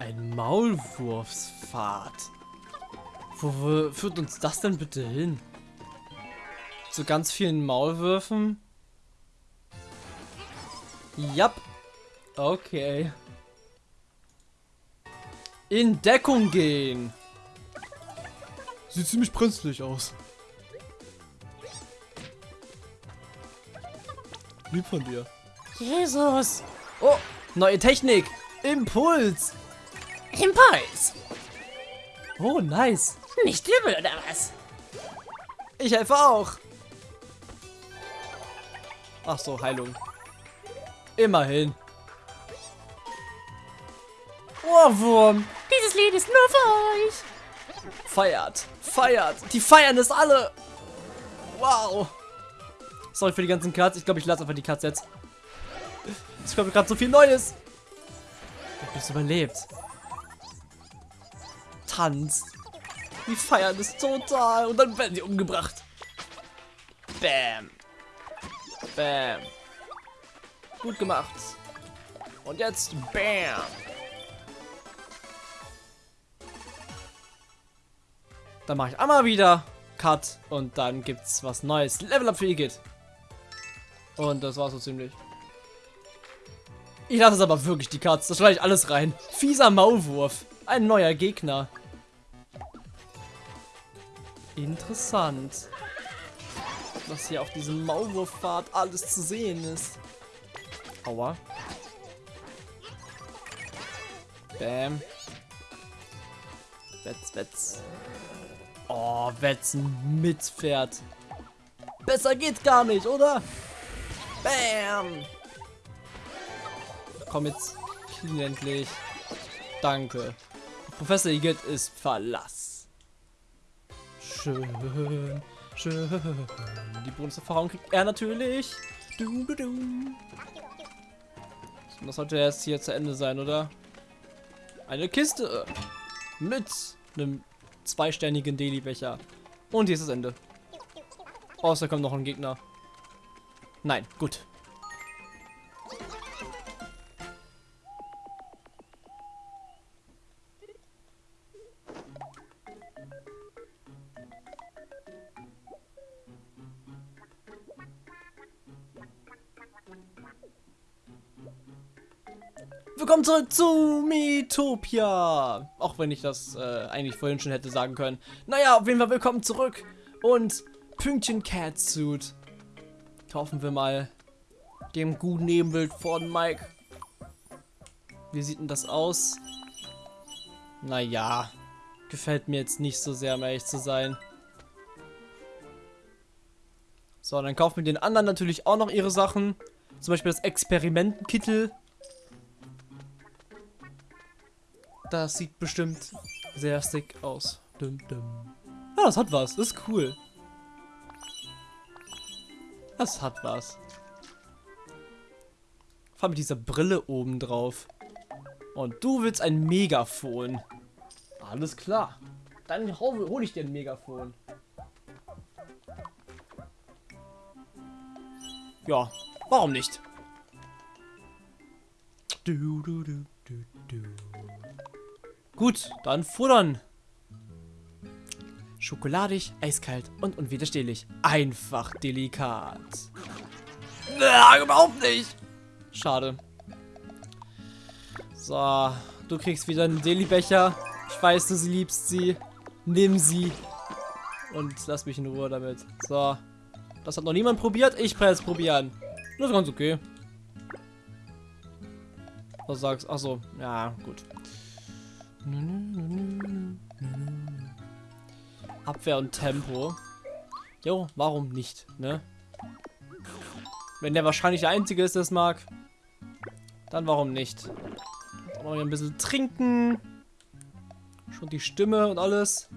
Ein Maulwurfspfad. Wo, wo führt uns das denn bitte hin? Zu ganz vielen Maulwürfen? Jap. Okay. In Deckung gehen. Sieht ziemlich brenzlig aus. Lieb von dir. Jesus. Oh, neue Technik. Impuls. Impuls. Oh, nice. Nicht übel, oder was? Ich helfe auch. Ach so, Heilung. Immerhin. Ohrwurm. Dieses Lied ist nur für euch. Feiert. Feiert. Die feiern es alle. Wow. Sorry für die ganzen Cuts. Ich glaube, ich lasse einfach die Cuts jetzt. Es kommt gerade so viel Neues. Ich hab es überlebt. Tanzt. Die feiern es total. Und dann werden sie umgebracht. Bam. Bam. Gut gemacht. Und jetzt Bam. Dann mache ich einmal wieder Cut und dann gibt's was Neues. Level Up für Igitt. Und das war's so ziemlich. Ich lasse es aber wirklich die Cuts. Das schneide ich alles rein. Fieser Maulwurf. Ein neuer Gegner. Interessant. Was hier auf diesem Maulwurfpfad alles zu sehen ist. Aua. Bam. Wetz, wetz. Oh, wetzen mit Pferd. Besser geht's gar nicht, oder? Bam. Komm jetzt. Clean endlich. Danke. Professor Igitt ist Verlass. Schön, schön. Die Bonuserfahrung kriegt er natürlich. Du, du, du. Das sollte erst hier zu Ende sein, oder? Eine Kiste mit einem zweisternigen Daily-Becher. Und hier ist das Ende. Außer kommt noch ein Gegner. Nein, gut. Willkommen zurück zu Metopia. Auch wenn ich das äh, eigentlich vorhin schon hätte sagen können. Naja, auf jeden Fall willkommen zurück. Und Pünktchen Catsuit. Kaufen wir mal dem guten Nebenbild von Mike. Wie sieht denn das aus? Naja, gefällt mir jetzt nicht so sehr, um ehrlich zu sein. So, dann kaufen wir den anderen natürlich auch noch ihre Sachen. Zum Beispiel das Experimentenkittel. Das sieht bestimmt sehr sick aus. Dum, dum. Ja, das hat was. Das ist cool. Das hat was. Vor allem mit dieser Brille oben drauf. Und du willst ein Megafon. Alles klar. Dann hole hol ich dir ein Megafon. Ja, warum nicht? Du, du, du, du, du. Gut, dann futtern. Schokoladig, eiskalt und unwiderstehlich. Einfach delikat. Ja, überhaupt nicht. Schade. So, du kriegst wieder einen Deli-Becher. Ich weiß, du sie liebst sie. Nimm sie. Und lass mich in Ruhe damit. So. Das hat noch niemand probiert. Ich werde es probieren. Das ist ganz okay. Was sagst du? Achso, ja, gut. Abwehr und Tempo. Jo, warum nicht, ne? Wenn der wahrscheinlich der Einzige ist, der es mag, dann warum nicht? Auch ein bisschen trinken. Schon die Stimme und alles.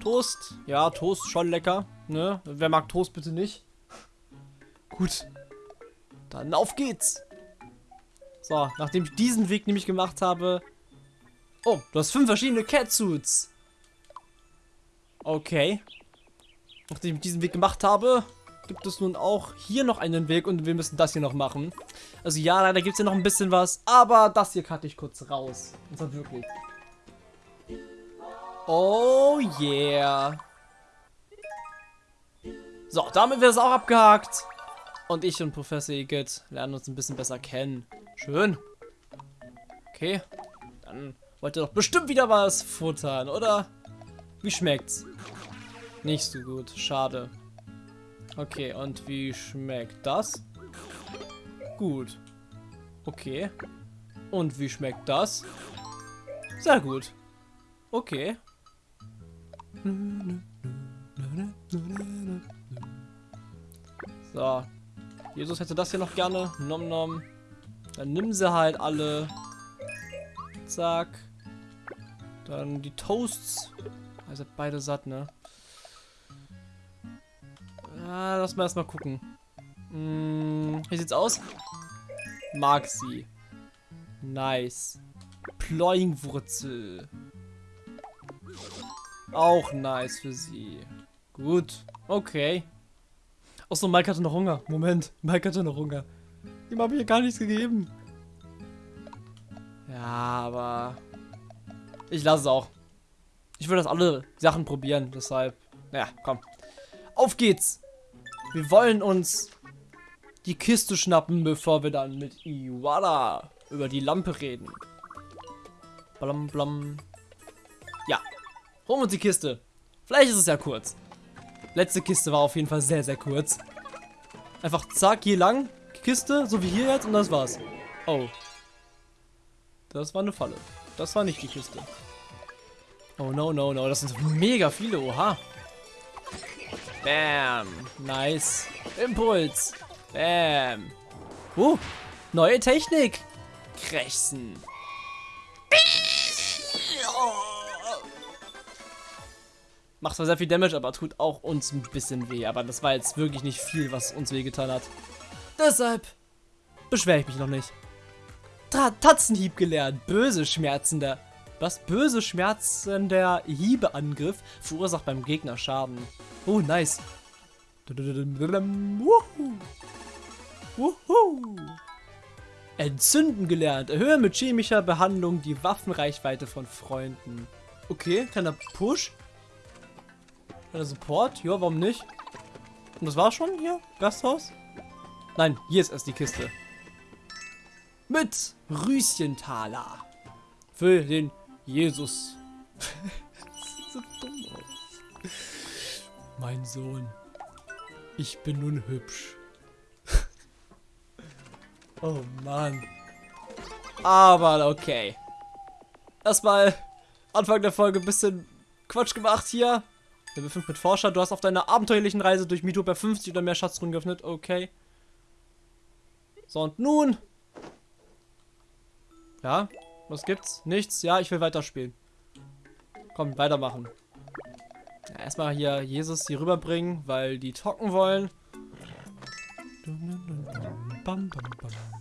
Toast. Ja, Toast schon lecker. Ne? Wer mag Toast bitte nicht? Gut. Dann auf geht's. So, nachdem ich diesen Weg nämlich gemacht habe. Oh, du hast fünf verschiedene Catsuits. Okay. Nachdem ich diesen Weg gemacht habe, gibt es nun auch hier noch einen Weg und wir müssen das hier noch machen. Also ja, leider gibt es hier noch ein bisschen was, aber das hier cutte ich kurz raus. Und zwar wirklich. Oh yeah. So, damit wird es auch abgehakt. Und ich und Professor Igitt lernen uns ein bisschen besser kennen. Schön. Okay. Dann wollt ihr doch bestimmt wieder was futtern, oder? Wie schmeckt's? Nicht so gut. Schade. Okay, und wie schmeckt das? Gut. Okay. Und wie schmeckt das? Sehr gut. Okay. So. Jesus hätte das hier noch gerne. Nom nom. Dann nimm sie halt alle. Zack. Dann die Toasts. Ihr seid beide satt, ne? Ja, lass mal erstmal gucken. Hm, wie sieht's aus? Mag sie. Nice. Ploingwurzel. Auch nice für sie. Gut. Okay. Achso, Mike hatte noch Hunger. Moment. Mike hatte noch Hunger. Ihm habe ich hier gar nichts gegeben. Ja, aber... Ich lasse es auch. Ich will das alle Sachen probieren, deshalb... Naja, komm. Auf geht's! Wir wollen uns die Kiste schnappen, bevor wir dann mit Iwala über die Lampe reden. Blam, blam. Ja. Holen wir uns die Kiste. Vielleicht ist es ja kurz. Letzte Kiste war auf jeden Fall sehr, sehr kurz. Einfach zack, hier lang. Kiste, so wie hier jetzt und das war's. Oh. Das war eine Falle. Das war nicht die Kiste. Oh no, no, no. Das sind mega viele. Oha. Bam. Nice. Impuls. Bam. Uh. Neue Technik. Krächzen. Macht zwar sehr viel Damage, aber tut auch uns ein bisschen weh. Aber das war jetzt wirklich nicht viel, was uns wehgetan hat. Deshalb beschwere ich mich noch nicht. Tra Tatzenhieb gelernt. Böse schmerzender. Was? Böse schmerzender Hiebeangriff verursacht beim Gegner Schaden. Oh, nice. Wuhu. Wuhu. Entzünden gelernt. Erhöhe mit chemischer Behandlung die Waffenreichweite von Freunden. Okay, kleiner Push. Kleiner Support. Ja, warum nicht? Und das war schon hier? Gasthaus? Nein, hier ist erst die Kiste. Mit Rüschentaler. Für den Jesus. sieht so dumm aus. Mein Sohn. Ich bin nun hübsch. oh Mann. Aber okay. Erstmal Anfang der Folge ein bisschen Quatsch gemacht hier. Level 5 mit Forscher. Du hast auf deiner abenteuerlichen Reise durch Mitopia 50 oder mehr Schatztruhen geöffnet. Okay. So, und nun. Ja, was gibt's? Nichts? Ja, ich will weiterspielen. Komm, weitermachen. Ja, erstmal hier Jesus hier rüberbringen, weil die talken wollen. Bam,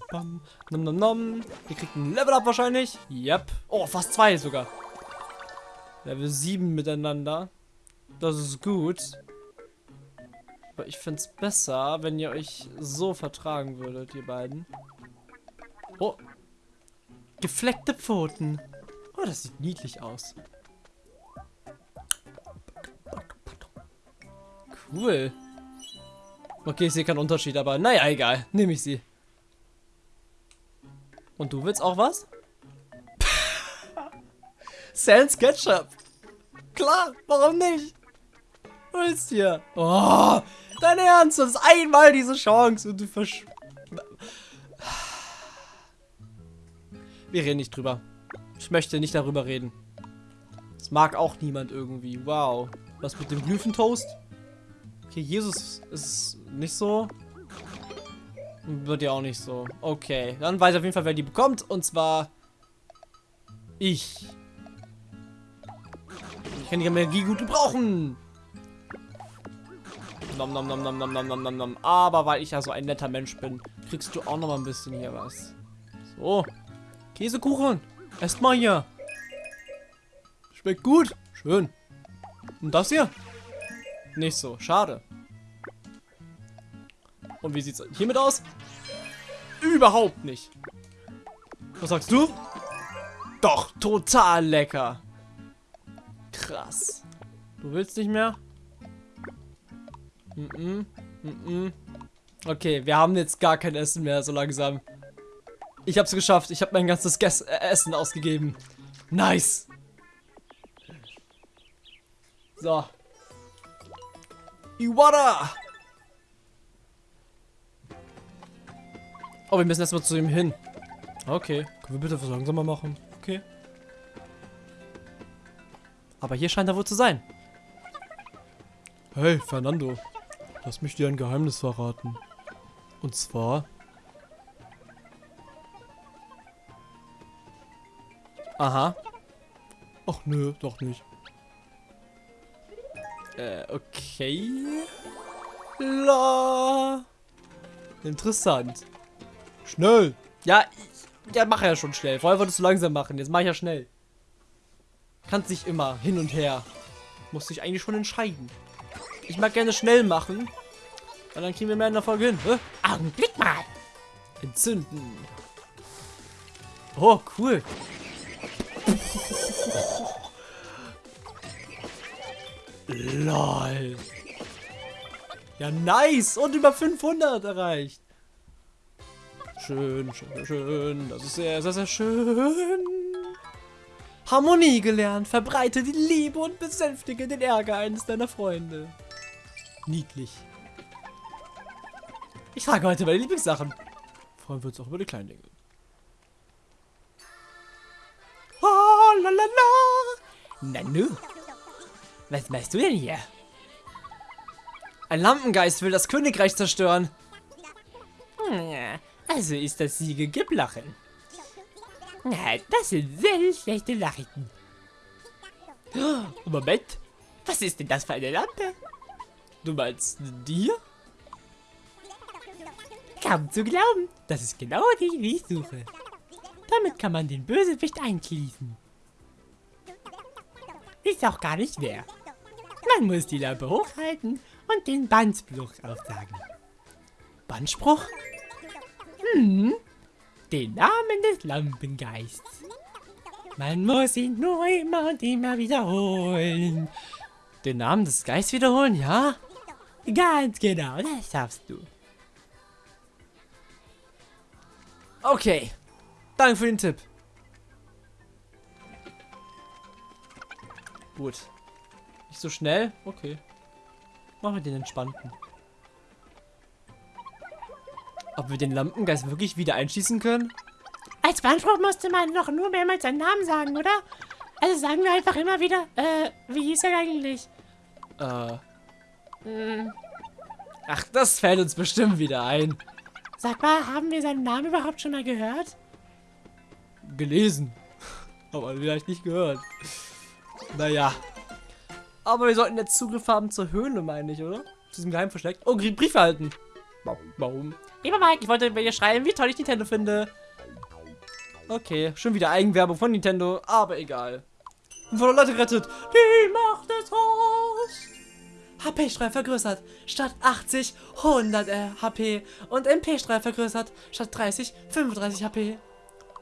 bam. Nom, nom, nom. Ihr kriegt ein Level Up wahrscheinlich. Yep. Oh, fast zwei sogar. Level 7 miteinander. Das ist gut. Aber ich fände es besser, wenn ihr euch so vertragen würdet, ihr beiden. Oh. Gefleckte Pfoten. Oh, das sieht niedlich aus. Cool. Okay, ich sehe keinen Unterschied, aber naja, egal. Nehme ich sie. Und du willst auch was? Sans Ketchup. Klar, warum nicht? Willst hier? Oh, dein Ernst, das ist einmal diese Chance und du versch... Wir reden nicht drüber. Ich möchte nicht darüber reden. Das mag auch niemand irgendwie. Wow. Was mit dem Glyphentoast? Okay, Jesus ist nicht so. Wird ja auch nicht so. Okay, dann weiß ich auf jeden Fall, wer die bekommt. Und zwar ich. Ich kann die Energie gut gebrauchen. Nom, nom, nom, nom, nom, nom, nom, nom. Aber weil ich ja so ein netter Mensch bin, kriegst du auch noch mal ein bisschen hier was. So. Käsekuchen. Esst mal hier. Schmeckt gut. Schön. Und das hier? Nicht so. Schade. Und wie sieht's hiermit aus? Überhaupt nicht. Was sagst du? Doch, total lecker. Krass. Du willst nicht mehr? Mm -mm, mm. Okay, wir haben jetzt gar kein Essen mehr, so langsam. Ich hab's geschafft. Ich habe mein ganzes Ges äh, Essen ausgegeben. Nice. So. Iwata! Oh, wir müssen erstmal zu ihm hin. Okay. Können wir bitte was langsamer machen? Okay. Aber hier scheint er wohl zu sein. Hey, Fernando. Lass mich dir ein Geheimnis verraten. Und zwar... Aha. Ach nö, doch nicht. Äh, okay. La. Interessant. Schnell. Ja, ich, ja, mach ja schon schnell. Vorher wolltest du langsam machen. Jetzt mach ich ja schnell. Kannst nicht immer hin und her. Muss dich eigentlich schon entscheiden. Ich mag gerne schnell machen. Und dann kriegen wir mehr in der Folge hin. Hä? Augenblick mal. Entzünden. Oh, cool. LOL. Ja, nice. Und über 500 erreicht. Schön, schön, schön. Das ist sehr, sehr, sehr schön. Harmonie gelernt. Verbreite die Liebe und besänftige den Ärger eines deiner Freunde. Niedlich. Ich frage heute die Lieblingssachen. Freuen wir uns auch über die kleinen Dinge. Oh, la, la, la. Nanu. Was machst du denn hier? Ein Lampengeist will das Königreich zerstören. Hm, Also ist das Siege geblachen. Das sind sehr schlechte Nachrichten. Moment. Was ist denn das für eine Lampe? Du meinst hier? Kaum zu glauben. Das ist genau die, die ich suche. Damit kann man den Bösewicht einschließen. Ist auch gar nicht schwer. Man muss die Lampe hochhalten und den Bandspruch aufsagen. Bandspruch? Hm, den Namen des Lampengeists. Man muss ihn nur immer und immer wiederholen. Den Namen des Geists wiederholen, ja? Ganz genau, das schaffst du. Okay. Danke für den Tipp. Gut. Nicht so schnell? Okay. Machen wir den entspannten. Ob wir den Lampengeist wirklich wieder einschießen können? Als Bandspruch musste man doch nur mehrmals seinen Namen sagen, oder? Also sagen wir einfach immer wieder, äh, wie hieß er eigentlich? Äh. Hm, Ach, das fällt uns bestimmt wieder ein. sag mal, haben wir seinen Namen überhaupt schon mal gehört? Gelesen. Aber vielleicht nicht gehört. Naja. Aber wir sollten jetzt Zugriff haben zur Höhle, meine ich, oder? Zu diesem Geheim versteckt. Oh, Brief erhalten. Warum? Lieber Mike, Ich wollte mir schreiben, wie toll ich Nintendo finde. Okay, schon wieder Eigenwerbung von Nintendo, aber egal. Und von Leute gerettet. Die Macht des Horst. HP-Strahl vergrößert. Statt 80, 100 äh, HP. Und MP-Strahl vergrößert. Statt 30, 35 HP.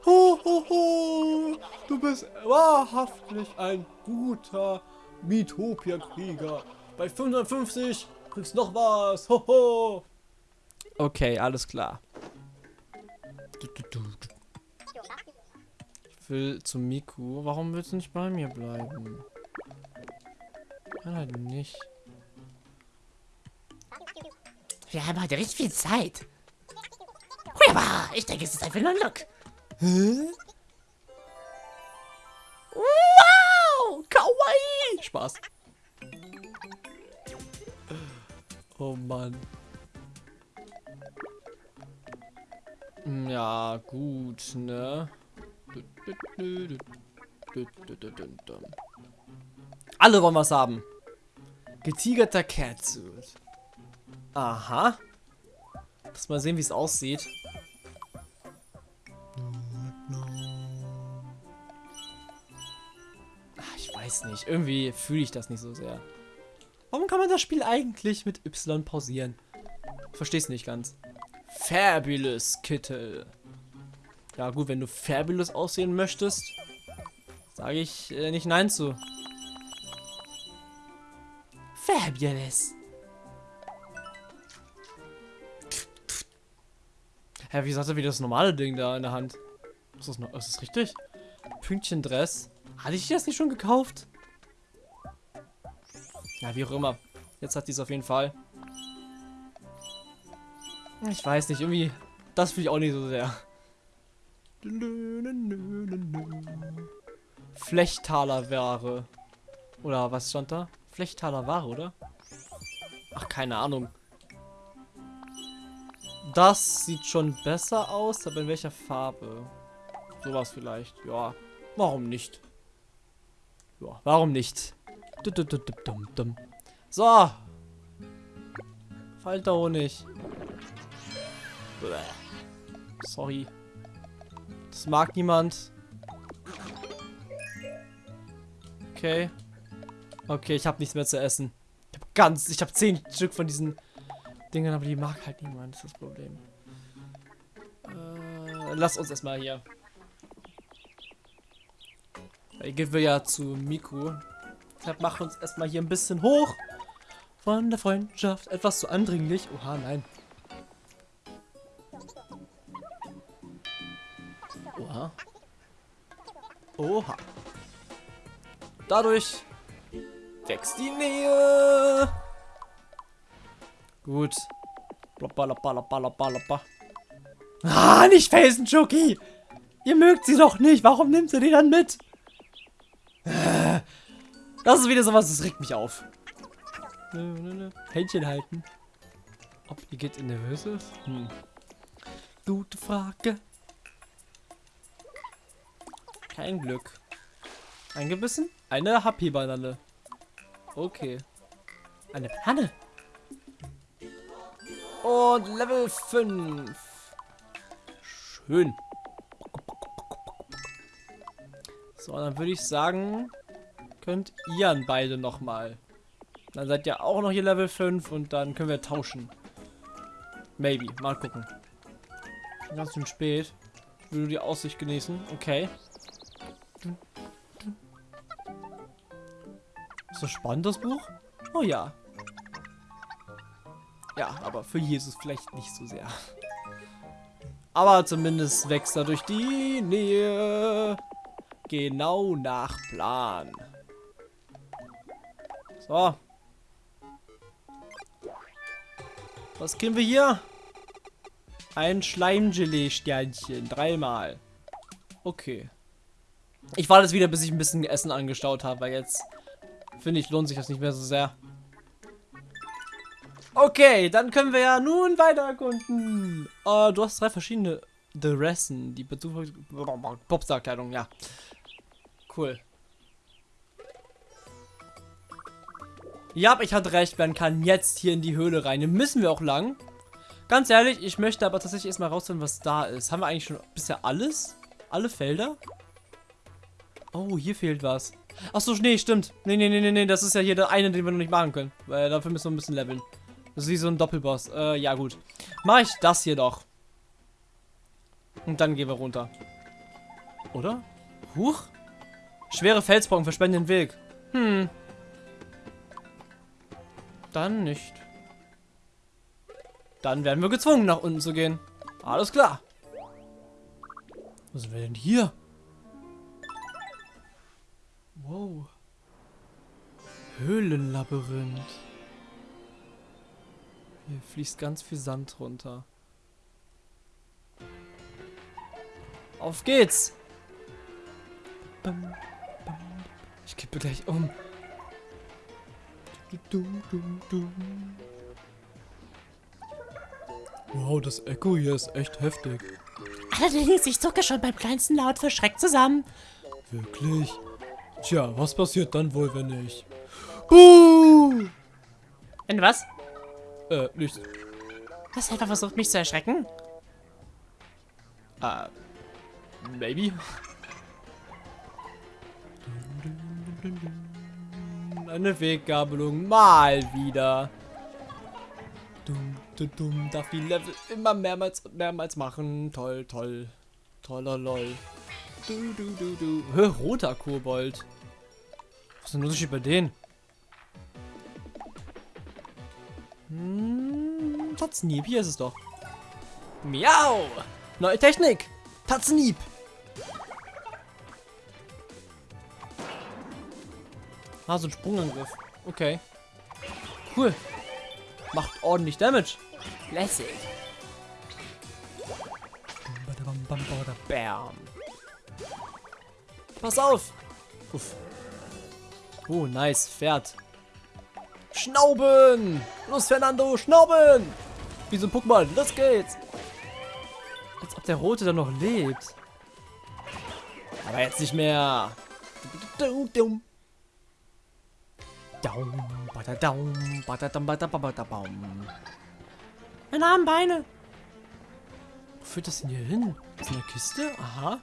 Ho, ho, ho. Du bist wahrhaftig ein guter Mitopia-Krieger. Bei 550 kriegst noch was. Ho, ho. Okay, alles klar. Du, du, du, du. Ich will zu Miku. Warum willst du nicht bei mir bleiben? Kann halt nicht. Wir haben heute richtig viel Zeit. Huiaba, ich denke, es ist einfach nur ein Look. Wow! Kawaii! Spaß. Oh Mann. Hm, Ja, gut, ne? Alle wollen was haben. Getigerter Catsuit. Aha. Lass mal sehen, wie es aussieht. Weiß nicht. Irgendwie fühle ich das nicht so sehr. Warum kann man das Spiel eigentlich mit Y pausieren? Versteh's nicht ganz. Fabulous Kittel. Ja gut, wenn du fabulous aussehen möchtest, sage ich äh, nicht nein zu. Fabulous. Hä, wie sagt er wie das normale Ding da in der Hand? Ist das, noch, ist das richtig? Pünktchen Dress. Hatte ich das nicht schon gekauft? Ja, wie auch immer. Jetzt hat die es auf jeden Fall. Ich weiß nicht, irgendwie. Das finde ich auch nicht so sehr. Flechtaler Ware. Oder was stand da? Flechtaler Ware, oder? Ach, keine Ahnung. Das sieht schon besser aus, aber in welcher Farbe? Sowas vielleicht. Ja, warum nicht? Ja, warum nicht? So. Falter Honig. Sorry. Das mag niemand. Okay. Okay, ich habe nichts mehr zu essen. Ich habe ganz, ich habe zehn Stück von diesen Dingen, aber die mag halt niemand, das ist das Problem. Äh, lass uns erstmal hier. Hier gehen wir ja zu Miku. Deshalb machen uns erstmal hier ein bisschen hoch. Von der Freundschaft. Etwas zu andringlich. Oha, nein. Oha. Oha. Dadurch wächst die Nähe. Gut. Ah, nicht Felsen, Chucky! Ihr mögt sie doch nicht. Warum nimmt sie die dann mit? Das ist wieder sowas, das regt mich auf. Händchen halten. Ob ihr geht in nervös ist? Hm. Gute Frage. Kein Glück. Eingebissen? Eine Happy-Banane. Okay. Eine Panne. Und Level 5. Schön. So, dann würde ich sagen, könnt ihr beide nochmal. Dann seid ihr auch noch hier Level 5 und dann können wir tauschen. Maybe. Mal gucken. Ganz schön spät. Will die Aussicht genießen. Okay. Ist das spannend, das Buch? Oh ja. Ja, aber für Jesus vielleicht nicht so sehr. Aber zumindest wächst er durch die Nähe. Genau nach Plan. So. Was kriegen wir hier? Ein Schleimgelee-Sternchen. Dreimal. Okay. Ich warte jetzt wieder, bis ich ein bisschen Essen angestaut habe, weil jetzt finde ich, lohnt sich das nicht mehr so sehr. Okay, dann können wir ja nun weiter erkunden. Uh, du hast drei verschiedene Dressen. Die Popstar-Kleidung, ja. Cool. Ja, ich hatte recht, man kann jetzt hier in die Höhle rein. Hier müssen wir auch lang. Ganz ehrlich, ich möchte aber tatsächlich erstmal rausfinden, was da ist. Haben wir eigentlich schon bisher alles? Alle Felder? Oh, hier fehlt was. Achso, nee, stimmt. Nee, nee, nee, nee, nee, das ist ja hier der eine, den wir noch nicht machen können. Weil dafür müssen wir ein bisschen leveln. Das ist wie so ein Doppelboss. Äh, ja gut. Mach ich das hier doch. Und dann gehen wir runter. Oder? Huch? Schwere Felsbrocken verschwenden den Weg. Hm. Dann nicht. Dann werden wir gezwungen, nach unten zu gehen. Alles klar. Was sind wir denn hier? Wow. Höhlenlabyrinth. Hier fließt ganz viel Sand runter. Auf geht's! Ich kippe gleich um. Wow, das Echo hier ist echt heftig. Allerdings, ich zucke schon beim kleinsten Laut für Schreck zusammen. Wirklich? Tja, was passiert dann wohl, wenn ich... Buh! Wenn was? Äh, nichts. Hast du einfach versucht, mich zu erschrecken? Äh, maybe. Eine Weggabelung. Mal wieder. dumm, darf die Level immer mehrmals und mehrmals machen. Toll, toll. Toller lol. Du, du, du, du. Hä, roter Kobold. Was ist denn Unterschied bei denen? Hm, Tatznieb, hier ist es doch. Miau! Neue Technik! Tatznieb! Ah, so ein Sprungangriff. Okay. Cool. Macht ordentlich Damage. Lässig. Bam. Pass auf. Uff. Oh, nice. Pferd. Schnauben. Los, Fernando. Schnauben. Wie so ein Pokémon. Los geht's. Als ob der Rote dann noch lebt. Aber jetzt nicht mehr. Daum, badadaum, badadam, badababadabaum. Meine armen Beine. Wo führt das denn hier hin? Ist eine Kiste? Aha.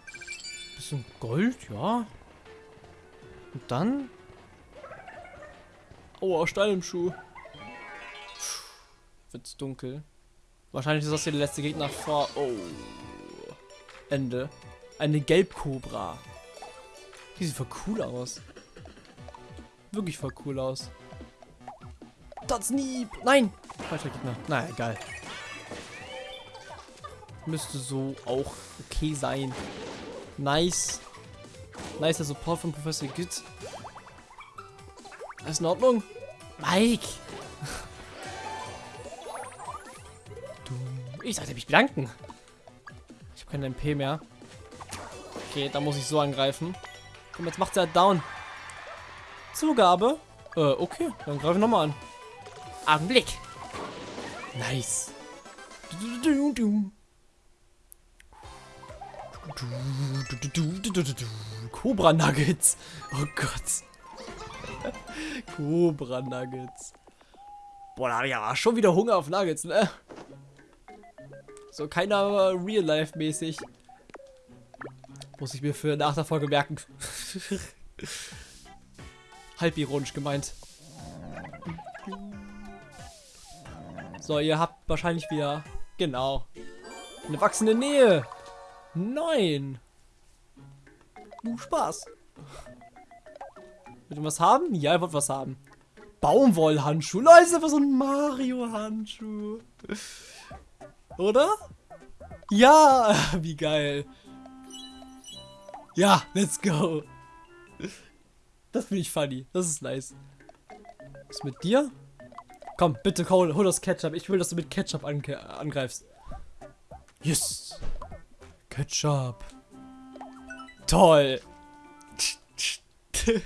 Bisschen Gold, ja. Und dann? Oh, Stein im Schuh. Wird's dunkel. Wahrscheinlich ist das hier der letzte Gegner vor. Oh. Ende. Eine Gelbkobra. Die sieht voll cool aus. Wirklich voll cool aus. Tatsnieb! Nein! Falscher Gegner. Na, egal. Müsste so auch okay sein. Nice. Nice, der Support von Professor Git. Alles in Ordnung? Mike! Du. Ich sollte mich bedanken. Ich habe keine MP mehr. Okay, da muss ich so angreifen. Komm, jetzt macht er halt down. Zugabe? Äh, okay. Dann greife ich nochmal an. Augenblick. Nice. Cobra Nuggets. Oh Gott. Cobra Nuggets. Boah, da habe ich aber schon wieder Hunger auf Nuggets, ne? So keiner Real Life mäßig. Muss ich mir für nach der Folge merken. Halb ironisch gemeint. So, ihr habt wahrscheinlich wieder... Genau. Eine wachsende Nähe. Nein. Uh, Spaß. Wollt ihr was haben? Ja, ihr wollt was haben. Baumwollhandschuh. Leute, ist einfach so ein Mario-Handschuh. Oder? Ja, wie geil. Ja, let's go. Das finde ich funny. Das ist nice. Was mit dir? Komm, bitte, Cole, hol das Ketchup. Ich will, dass du mit Ketchup angreifst. Yes. Ketchup. Toll.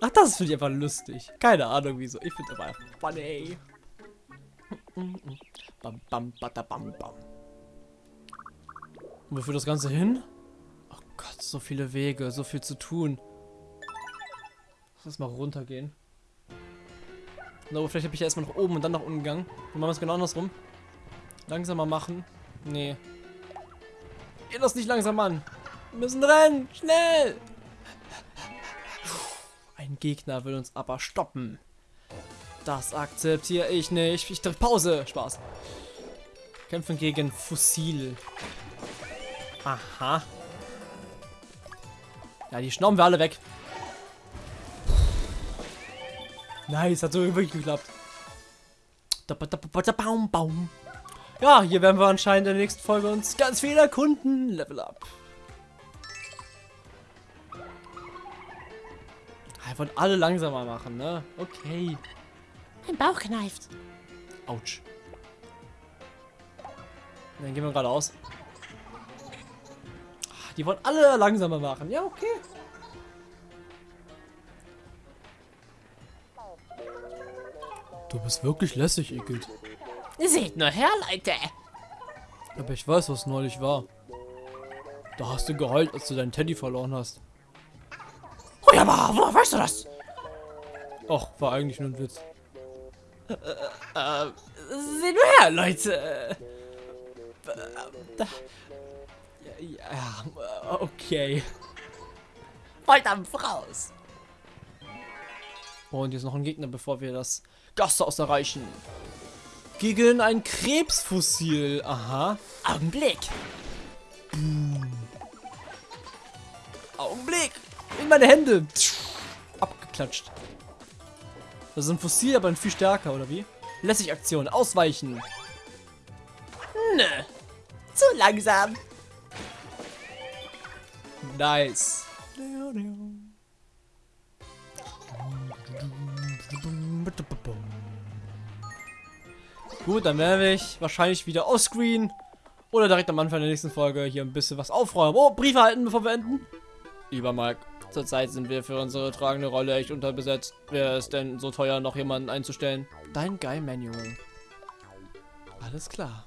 Ach, das finde ich einfach lustig. Keine Ahnung wieso. Ich finde aber funny. Bam, bam, bam, bam. Und wo führt das Ganze hin? Gott, so viele Wege, so viel zu tun. Lass mal runtergehen. No, vielleicht habe ich ja erstmal nach oben und dann nach unten gegangen. Dann machen wir es genau andersrum. Langsamer machen. Nee. Geh das nicht langsam an. Wir müssen rennen. Schnell. Ein Gegner will uns aber stoppen. Das akzeptiere ich nicht. Ich drücke Pause. Spaß. Kämpfen gegen Fossil. Aha. Ja, die schnauben wir alle weg. Nice, hat so wirklich geklappt. Ja, hier werden wir anscheinend in der nächsten Folge uns ganz viel erkunden. Level up. Wir wollen alle langsamer machen, ne? Okay. Mein Bauch kneift. Autsch. Dann gehen wir geradeaus. Die wollen alle langsamer machen. Ja, okay. Du bist wirklich lässig, Igitt. Seht nur her, Leute. Aber ich weiß, was neulich war. Da hast du geheult, als du deinen Teddy verloren hast. Oh ja, aber woher weißt du das? Ach, war eigentlich nur ein Witz. Äh, äh, seht nur her, Leute. Äh, da. Ja, okay. Volldampf raus. Und ist noch ein Gegner, bevor wir das Gasthaus erreichen. Gegen ein Krebsfossil. Aha. Augenblick. Augenblick. In meine Hände. Abgeklatscht. Das ist ein Fossil, aber ein viel stärker, oder wie? Lässig-Aktion. Ausweichen. Nö. Zu langsam. Nice. Gut, dann werde ich wahrscheinlich wieder offscreen oder direkt am Anfang der nächsten Folge hier ein bisschen was aufräumen. Oh, Briefe halten, bevor wir enden. Lieber Mike, zurzeit sind wir für unsere tragende Rolle echt unterbesetzt. Wäre es denn so teuer, noch jemanden einzustellen? Dein Guy Manual. Alles klar.